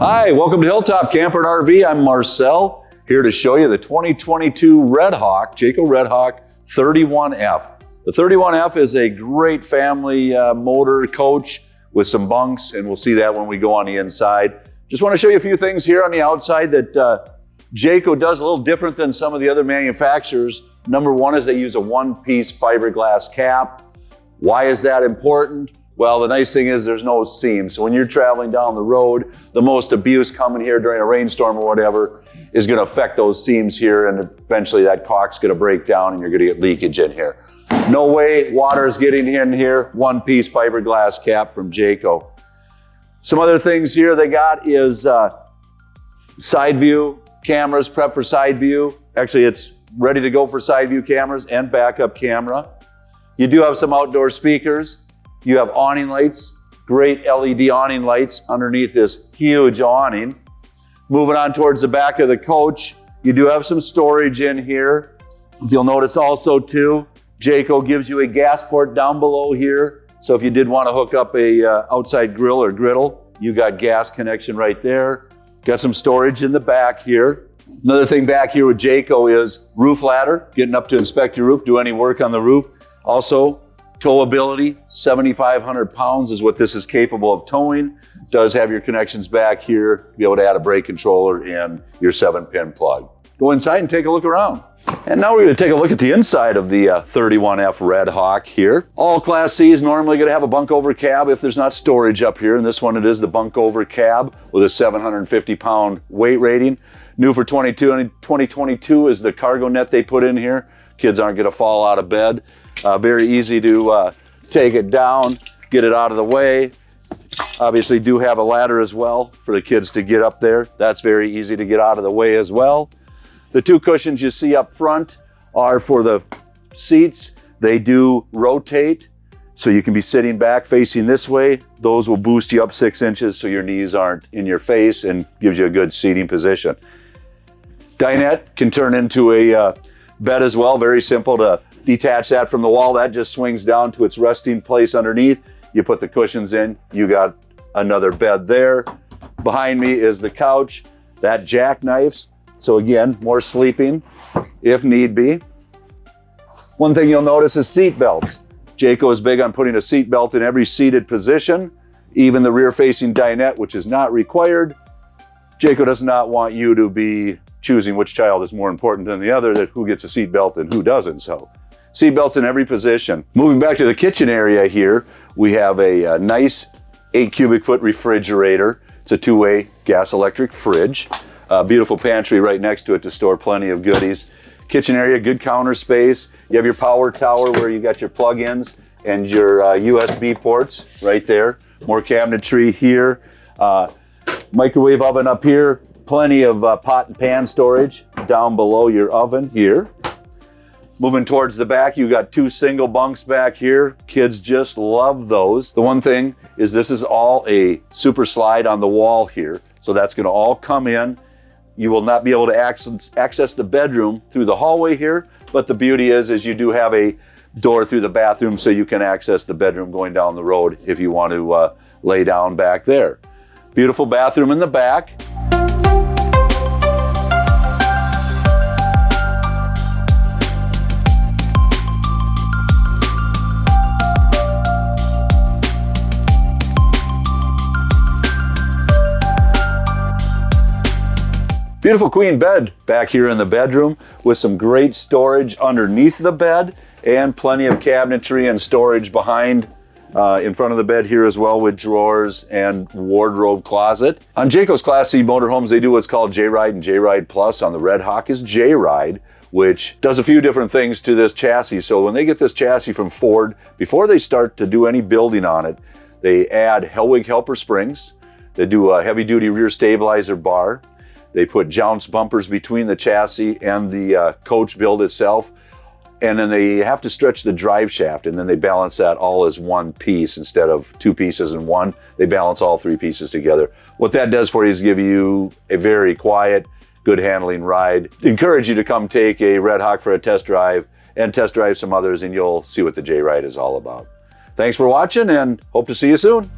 Hi, welcome to Hilltop Camper and RV. I'm Marcel, here to show you the 2022 Red Hawk, Jayco Red Hawk 31F. The 31F is a great family uh, motor coach with some bunks, and we'll see that when we go on the inside. Just want to show you a few things here on the outside that uh, Jayco does a little different than some of the other manufacturers. Number one is they use a one-piece fiberglass cap. Why is that important? Well, the nice thing is there's no seam. So when you're traveling down the road, the most abuse coming here during a rainstorm or whatever is gonna affect those seams here and eventually that caulk's gonna break down and you're gonna get leakage in here. No way water is getting in here. One piece fiberglass cap from Jayco. Some other things here they got is uh, side view cameras, prep for side view. Actually, it's ready to go for side view cameras and backup camera. You do have some outdoor speakers. You have awning lights, great LED awning lights underneath this huge awning. Moving on towards the back of the coach, you do have some storage in here. You'll notice also too, Jayco gives you a gas port down below here. So if you did want to hook up a uh, outside grill or griddle, you got gas connection right there. Got some storage in the back here. Another thing back here with Jayco is roof ladder, getting up to inspect your roof, do any work on the roof. Also, Towability, 7,500 pounds is what this is capable of towing. Does have your connections back here, be able to add a brake controller and your seven pin plug. Go inside and take a look around. And now we're gonna take a look at the inside of the uh, 31F Red Hawk here. All Class C is normally gonna have a bunk over cab if there's not storage up here. And this one, it is the bunk over cab with a 750 pound weight rating. New for 22 and 2022 is the cargo net they put in here. Kids aren't gonna fall out of bed. Uh, very easy to uh, take it down, get it out of the way. Obviously do have a ladder as well for the kids to get up there. That's very easy to get out of the way as well. The two cushions you see up front are for the seats. They do rotate, so you can be sitting back facing this way. Those will boost you up six inches so your knees aren't in your face and gives you a good seating position. Dinette can turn into a uh, bed as well. Very simple to detach that from the wall. That just swings down to its resting place underneath. You put the cushions in, you got another bed there. Behind me is the couch. That jackknifes. So again, more sleeping if need be. One thing you'll notice is seat belts. Jayco is big on putting a seat belt in every seated position, even the rear facing dinette, which is not required. Jayco does not want you to be choosing which child is more important than the other, that who gets a seat belt and who doesn't. So seat belts in every position. Moving back to the kitchen area here, we have a, a nice eight cubic foot refrigerator. It's a two-way gas electric fridge. A beautiful pantry right next to it to store plenty of goodies. Kitchen area, good counter space. You have your power tower where you got your plug-ins and your uh, USB ports right there. More cabinetry here. Uh, microwave oven up here, Plenty of uh, pot and pan storage down below your oven here. Moving towards the back, you got two single bunks back here. Kids just love those. The one thing is this is all a super slide on the wall here. So that's gonna all come in. You will not be able to access, access the bedroom through the hallway here, but the beauty is, is you do have a door through the bathroom so you can access the bedroom going down the road if you want to uh, lay down back there. Beautiful bathroom in the back. Beautiful queen bed back here in the bedroom with some great storage underneath the bed and plenty of cabinetry and storage behind uh, in front of the bed here as well with drawers and wardrobe closet. On Jayco's Class C motorhomes, they do what's called J-Ride and J-Ride Plus. On the Red Hawk is J-Ride, which does a few different things to this chassis. So when they get this chassis from Ford, before they start to do any building on it, they add Hellwig helper springs. They do a heavy duty rear stabilizer bar. They put jounce bumpers between the chassis and the uh, coach build itself. And then they have to stretch the drive shaft and then they balance that all as one piece instead of two pieces in one. They balance all three pieces together. What that does for you is give you a very quiet, good handling ride. Encourage you to come take a Red Hawk for a test drive and test drive some others and you'll see what the J-Ride is all about. Thanks for watching and hope to see you soon.